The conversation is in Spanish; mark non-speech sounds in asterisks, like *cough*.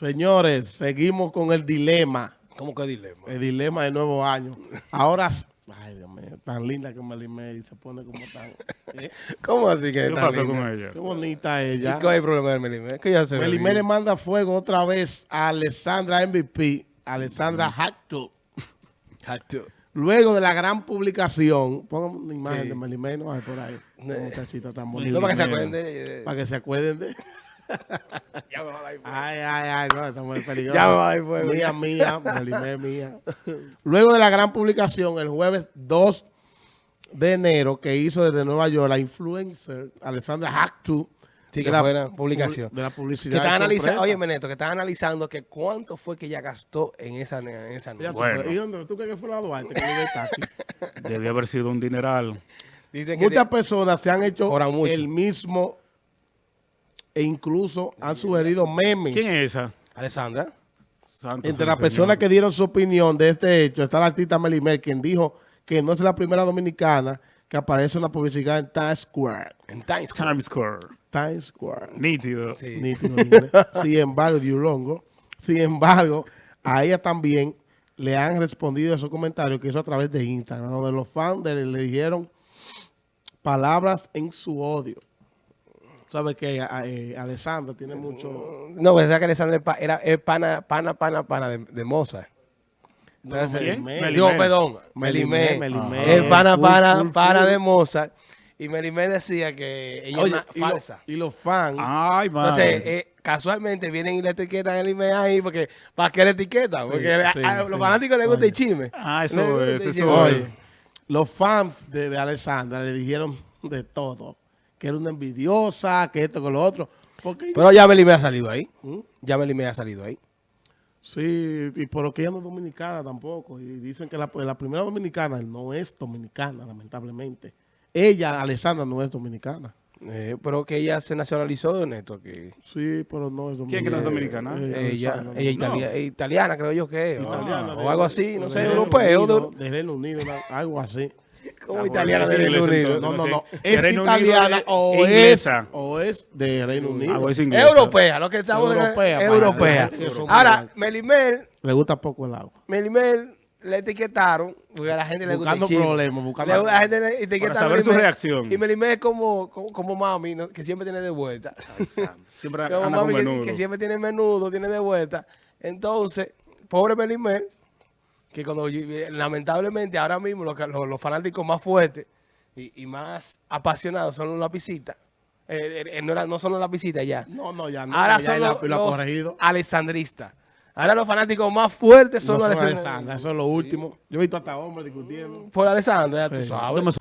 Señores, seguimos con el dilema. ¿Cómo que dilema? El dilema del nuevo año. Ahora, ay Dios mío, tan linda que Melimel se pone como tan... ¿eh? *laughs* ¿Cómo así que ¿Qué pasó linda? con ella? Qué bonita ¿Y ella. cuál es el problema de Melimel? Es que ya se ve Melimel le manda fuego otra vez a Alessandra MVP, Alessandra Hackto. Hacho. Luego de la gran publicación, pongan una imagen Sí. de Melimel, no hay por ahí. Una muchachita tan bonita. No, para que se acuerden de... Para que se acuerden de... *laughs* Ya me va a dar fuego. Ay, ay, ay, no, esa mujer es peligrosa. Ya me va a dar fuego, Mía, mía, Melimel, mía. Luego de la gran publicación, el jueves 2 de enero, que hizo desde Nueva York la influencer Alessandra Hacktu. Sí, de que la una pu- publicación. De la publicidad. de analizando, oye, Meneto, que están analizando que cuánto fue que ella gastó en esa, en esa noche. Bueno. se fue. ¿Y dónde? ¿Tú crees que fue la Duarte? Que vive está aquí? Debió haber sido un dineral. Dicen que Muchas personas se han hecho el mismo e incluso han sugerido memes. ¿Quién es esa? Alessandra. Santo Entre las personas que dieron su opinión de este hecho está la artista Melimel, quien dijo que no es la primera dominicana que aparece en la publicidad en Times Square. En Times Square. Times Square. Times Square. Nítido. Sí. Nítido. *laughs* Sin embargo, Diulongo, sin embargo, a ella también le han respondido esos comentarios que hizo a través de Instagram, donde los fans le dijeron palabras en su odio. ¿Sabes que eh, Alessandra tiene mucho... No, pues esa que Alessandra era, es pana, pana, pana, pana de, de Mozart. Entonces, ¿quién? Melimel. Digo, perdón, Melimel. Melimel. Es pana, pana, pana de Mozart. Y Melimel decía que ella Oye, es y, una lo- falsa. y los fans... Ay, Entonces, eh, casualmente vienen y le etiquetan el email ahí porque ¿para qué le etiquetan? Sí, Porque a- sí, a, sí. los fanáticos les gusta el chisme. Ah, eso es, eso es. Oye, los fans de, de Alessandra le dijeron de todo. Que era una envidiosa, que esto, que lo otro. Porque Pero ya Melimel ha salido ahí. ¿Mm? Ya Melimel ha salido ahí. Sí, y por lo que ella no es dominicana tampoco. Y dicen que la, la primera dominicana no es dominicana, lamentablemente. Ella, Alessandra, no es dominicana. Eh, pero que ella se nacionalizó, Neto. Que Sí, pero no es dominicana. ¿Quién que no es dominicana? Eh, ella, ella no. eh, italiana, creo yo que es. o- Italiana, o, de- algo así, no de sé, europeo. Unido, de- De Reino Unido, algo así. Como Ah, italiana de Reino Unido. No, no, no. Es italiana o, es, o es de Reino Unido. Es. Europea, lo que estamos Europea, europea. que Ahora. Melimel, Le gusta poco el agua. Melimel le etiquetaron, porque a la gente le gusta Buscando problemas, buscando- la gente le etiqueta Para saber su reacción. Y Melimel es como, como, como mami, ¿no? que siempre tiene de vuelta. Siempre Como anda con mami que, menudo. que siempre tiene menudo, tiene de vuelta. Entonces, pobre Melimel, que cuando lamentablemente ahora mismo los, los, los fanáticos más fuertes y, y más apasionados son los lapicitas. Eh, eh, no, era- no son los lapicitas ya. No, no, ya no. Ahora ya son los, alessandristas. Ahora los fanáticos más fuertes son No los. Alessandra, eso es lo último. Yo he visto hasta hombres discutiendo. Por Alessandro, ya tú Sí. sabes.